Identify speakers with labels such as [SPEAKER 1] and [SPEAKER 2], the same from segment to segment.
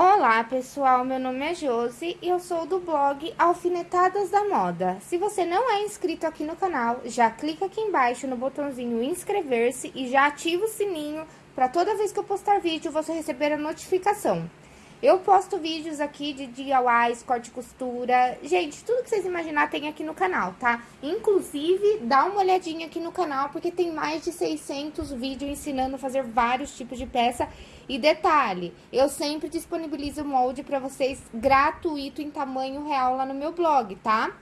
[SPEAKER 1] Olá pessoal, meu nome é Josi e eu sou do blog Alfinetadas da Moda. Se você não é inscrito aqui no canal, já clica aqui embaixo no botãozinho inscrever-se e já ativa o sininho para toda vez que eu postar vídeo você receber a notificação. Eu posto vídeos aqui de DIYs, corte e costura. Gente, tudo que vocês imaginar tem aqui no canal, tá? Inclusive, dá uma olhadinha aqui no canal, porque tem mais de 600 vídeos ensinando a fazer vários tipos de peça. E detalhe, eu sempre disponibilizo molde pra vocês gratuito em tamanho real lá no meu blog, tá?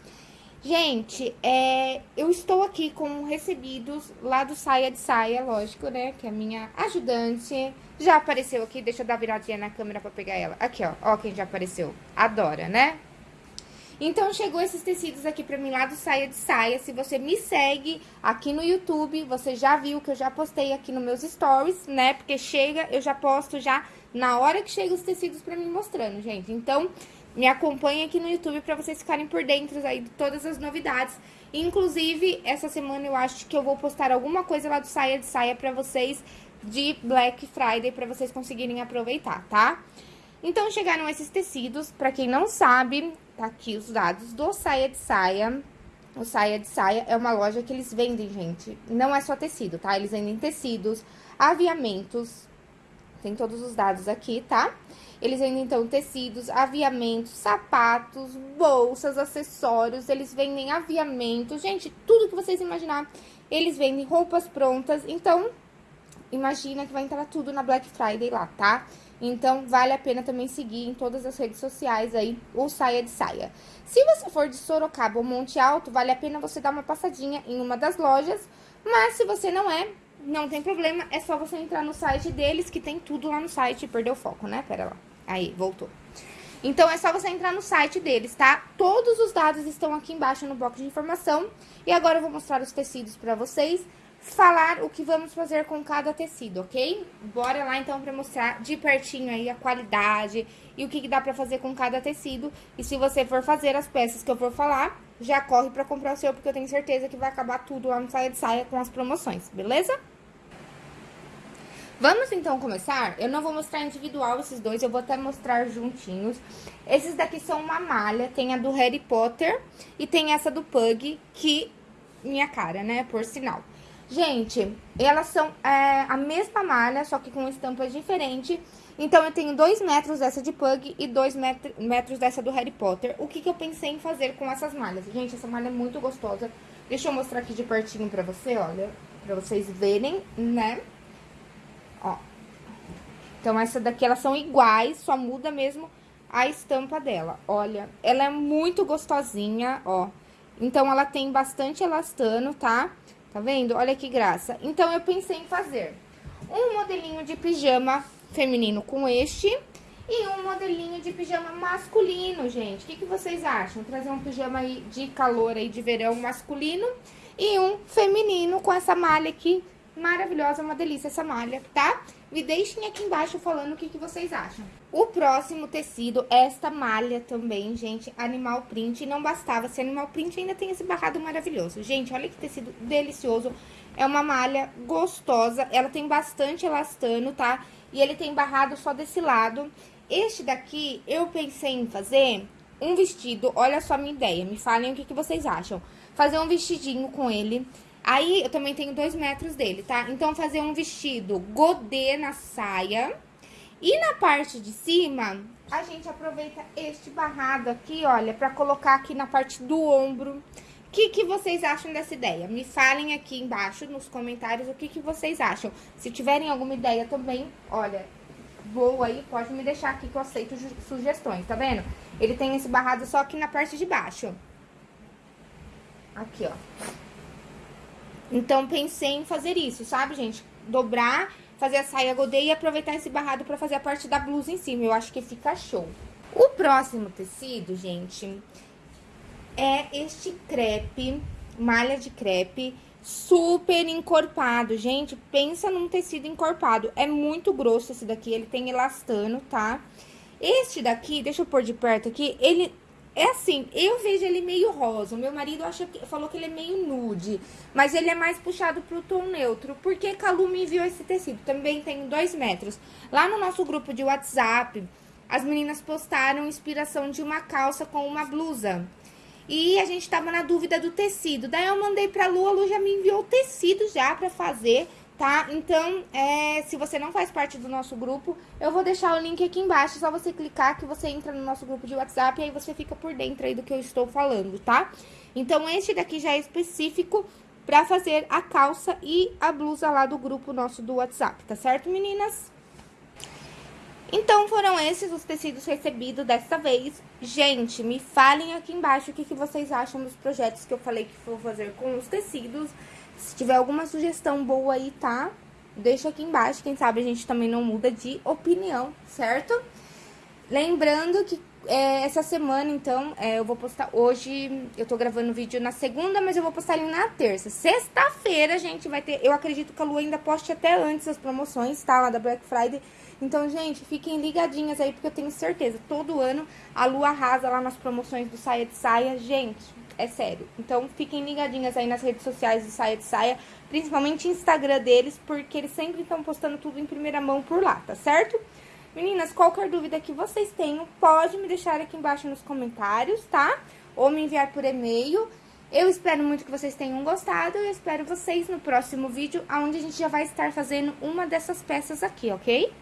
[SPEAKER 1] Gente, é, eu estou aqui com recebidos lá do Saia de Saia, lógico, né? Que é a minha ajudante. Já apareceu aqui, deixa eu dar viradinha na câmera pra pegar ela. Aqui, ó, ó quem já apareceu. Adora, né? Então, chegou esses tecidos aqui pra mim lá do Saia de Saia. Se você me segue aqui no YouTube, você já viu que eu já postei aqui nos meus stories, né? Porque chega, eu já posto já na hora que chega os tecidos pra mim mostrando, gente. Então, me acompanhe aqui no YouTube para vocês ficarem por dentro aí de todas as novidades. Inclusive, essa semana eu acho que eu vou postar alguma coisa lá do Saia de Saia para vocês de Black Friday, para vocês conseguirem aproveitar, tá? Então, chegaram esses tecidos, para quem não sabe, tá aqui os dados do Saia de Saia. O Saia de Saia é uma loja que eles vendem, gente, não é só tecido, tá? Eles vendem tecidos, aviamentos, tem todos os dados aqui, tá? Eles vendem, então, tecidos, aviamentos, sapatos, bolsas, acessórios. Eles vendem aviamentos. Gente, tudo que vocês imaginar. Eles vendem roupas prontas. Então, imagina que vai entrar tudo na Black Friday lá, tá? Então, vale a pena também seguir em todas as redes sociais aí o Saia de Saia. Se você for de Sorocaba ou Monte Alto, vale a pena você dar uma passadinha em uma das lojas. Mas se você não é, não tem problema, é só você entrar no site deles, que tem tudo lá no site. Perdeu o foco, né? Pera lá. Aí, voltou. Então, é só você entrar no site deles, tá? Todos os dados estão aqui embaixo no bloco de informação. E agora eu vou mostrar os tecidos pra vocês, falar o que vamos fazer com cada tecido, ok? Bora lá, então, pra mostrar de pertinho aí a qualidade e o que, que dá pra fazer com cada tecido. E se você for fazer as peças que eu for falar, já corre pra comprar o seu, porque eu tenho certeza que vai acabar tudo lá no Saia de Saia com as promoções, beleza? Vamos então começar? Eu não vou mostrar individual esses dois, eu vou até mostrar juntinhos. Esses daqui são uma malha, tem a do Harry Potter e tem essa do Pug, que minha cara, né, por sinal. Gente, elas são é, a mesma malha, só que com estampas diferentes. Então, eu tenho dois metros dessa de Pug e dois metros dessa do Harry Potter. O que, que eu pensei em fazer com essas malhas? Gente, essa malha é muito gostosa. Deixa eu mostrar aqui de pertinho pra você, olha, pra vocês verem, né? Ó. Então, essa daqui, elas são iguais, só muda mesmo a estampa dela. Olha, ela é muito gostosinha, ó. Então, ela tem bastante elastano, tá? Tá vendo? Olha que graça. Então, eu pensei em fazer um modelinho de pijama feminino com este e um modelinho de pijama masculino, gente. O que, que vocês acham? Trazer um pijama aí de calor aí, de verão masculino e um feminino com essa malha aqui maravilhosa, uma delícia essa malha, tá? Me deixem aqui embaixo falando o que, que vocês acham. O próximo tecido é esta malha também, gente, animal print. Não bastava ser animal print, ainda tem esse barrado maravilhoso. Gente, olha que tecido delicioso. É uma malha gostosa, ela tem bastante elastano, tá? E ele tem barrado só desse lado. Este daqui, eu pensei em fazer um vestido, olha só a minha ideia, me falem o que, que vocês acham. Fazer um vestidinho com ele Aí, eu também tenho dois metros dele, tá? Então, fazer um vestido godê na saia. E na parte de cima, a gente aproveita este barrado aqui, olha, pra colocar aqui na parte do ombro. O que, que vocês acham dessa ideia? Me falem aqui embaixo nos comentários o que, que vocês acham. Se tiverem alguma ideia também, olha, boa aí, pode me deixar aqui que eu aceito sugestões, tá vendo? Ele tem esse barrado só aqui na parte de baixo. Aqui, ó. Então, pensei em fazer isso, sabe, gente? Dobrar, fazer a saia godê e aproveitar esse barrado pra fazer a parte da blusa em cima. Eu acho que fica show. O próximo tecido, gente, é este crepe, malha de crepe, super encorpado. Gente, pensa num tecido encorpado. É muito grosso esse daqui, ele tem elastano, tá? Este daqui, deixa eu pôr de perto aqui, ele é assim, eu vejo ele meio rosa. O meu marido acha que, falou que ele é meio nude. Mas ele é mais puxado pro tom neutro. Porque Calu me enviou esse tecido. Também tem dois metros. Lá no nosso grupo de WhatsApp, as meninas postaram inspiração de uma calça com uma blusa. E a gente tava na dúvida do tecido. Daí eu mandei pra Lu, a Lu já me enviou o tecido já pra fazer, tá? Então, é, se você não faz parte do nosso grupo, eu vou deixar o link aqui embaixo. É só você clicar que você entra no nosso grupo de WhatsApp e aí você fica por dentro aí do que eu estou falando, tá? Então, este daqui já é específico pra fazer a calça e a blusa lá do grupo nosso do WhatsApp, tá certo, meninas? Então, foram esses os tecidos recebidos dessa vez. Gente, me falem aqui embaixo o que, que vocês acham dos projetos que eu falei que vou fazer com os tecidos. Se tiver alguma sugestão boa aí, tá? Deixa aqui embaixo, quem sabe a gente também não muda de opinião, certo? Lembrando que é, essa semana, então, é, eu vou postar hoje, eu tô gravando vídeo na segunda, mas eu vou postar ele na terça. Sexta-feira, gente, vai ter, eu acredito que a Lu ainda poste até antes as promoções, tá? Lá da Black Friday. Então, gente, fiquem ligadinhas aí, porque eu tenho certeza, todo ano a Lu arrasa lá nas promoções do Saia de Saia. Gente, é sério. Então, fiquem ligadinhas aí nas redes sociais do Saia de Saia, principalmente Instagram deles, porque eles sempre estão postando tudo em primeira mão por lá, tá certo? Meninas, qualquer dúvida que vocês tenham, pode me deixar aqui embaixo nos comentários, tá? Ou me enviar por e-mail. Eu espero muito que vocês tenham gostado e espero vocês no próximo vídeo, onde a gente já vai estar fazendo uma dessas peças aqui, ok?